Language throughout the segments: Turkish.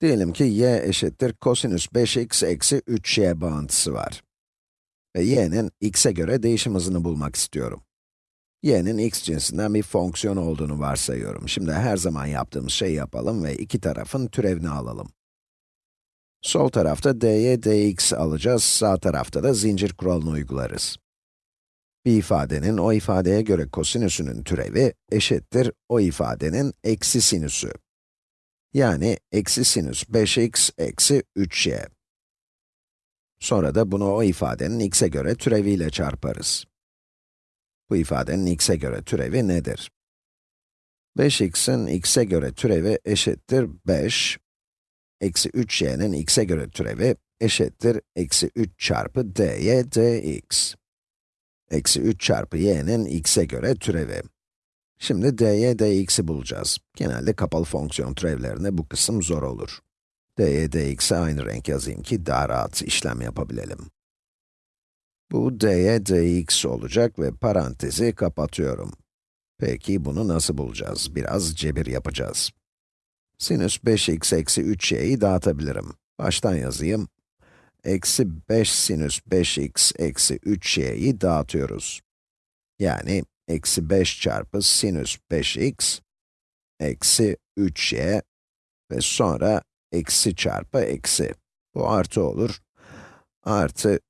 Diyelim ki y eşittir kosinüs 5x eksi 3y bağıntısı var. Ve y'nin x'e göre değişim hızını bulmak istiyorum. y'nin x cinsinden bir fonksiyon olduğunu varsayıyorum. Şimdi her zaman yaptığımız şeyi yapalım ve iki tarafın türevini alalım. Sol tarafta dy dx alacağız, sağ tarafta da zincir kuralını uygularız. Bir ifadenin o ifadeye göre kosinüsünün türevi eşittir o ifadenin eksi sinüsü. Yani eksi sinüs 5x eksi 3y. Sonra da bunu o ifadenin x'e göre türeviyle çarparız. Bu ifadenin x'e göre türevi nedir? 5x'in x'e göre türevi eşittir 5, eksi 3y'nin x'e göre türevi eşittir eksi 3 çarpı dy dx. Eksi 3 çarpı y'nin x'e göre türevi. Şimdi dy dx'i bulacağız. Genelde kapalı fonksiyon türevlerinde bu kısım zor olur. dy dx'e aynı renk yazayım ki daha rahat işlem yapabilelim. Bu dy dx olacak ve parantezi kapatıyorum. Peki bunu nasıl bulacağız? Biraz cebir yapacağız. Sinüs 5x eksi 3y'yi dağıtabilirim. Baştan yazayım. Eksi 5 sinüs 5x eksi 3y'yi dağıtıyoruz. Yani eksi 5 çarpı sinüs 5x eksi 3y ve sonra eksi çarpı eksi. Bu artı olur. Artı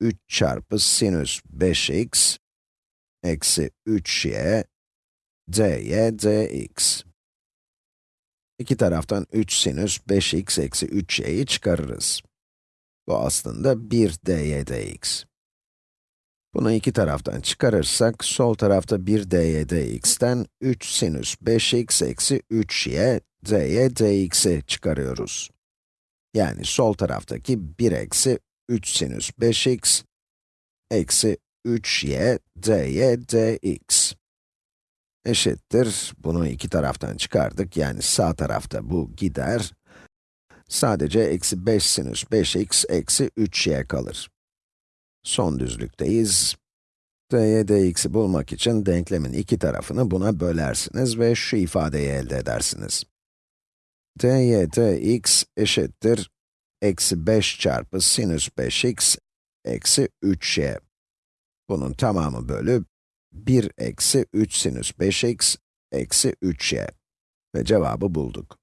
3 çarpı sinüs 5x eksi 3y dy dx. İki taraftan 3 sinüs 5x eksi 3y'yi çıkarırız. Bu aslında 1 dy dx. Bunu iki taraftan çıkarırsak, sol tarafta 1 dy dx'ten 3 sinüs 5x eksi 3y dy dx'i çıkarıyoruz. Yani sol taraftaki 1 eksi 3 sinüs 5x eksi 3y dy dx eşittir, bunu iki taraftan çıkardık, yani sağ tarafta bu gider, sadece eksi 5 sinüs 5x eksi 3y kalır. Son düzlükteyiz. dy dx'i bulmak için denklemin iki tarafını buna bölersiniz ve şu ifadeyi elde edersiniz. dy dx eşittir, eksi 5 çarpı sinüs 5x eksi 3y. Bunun tamamı bölü 1 eksi 3 sinüs 5x eksi 3y. Ve cevabı bulduk.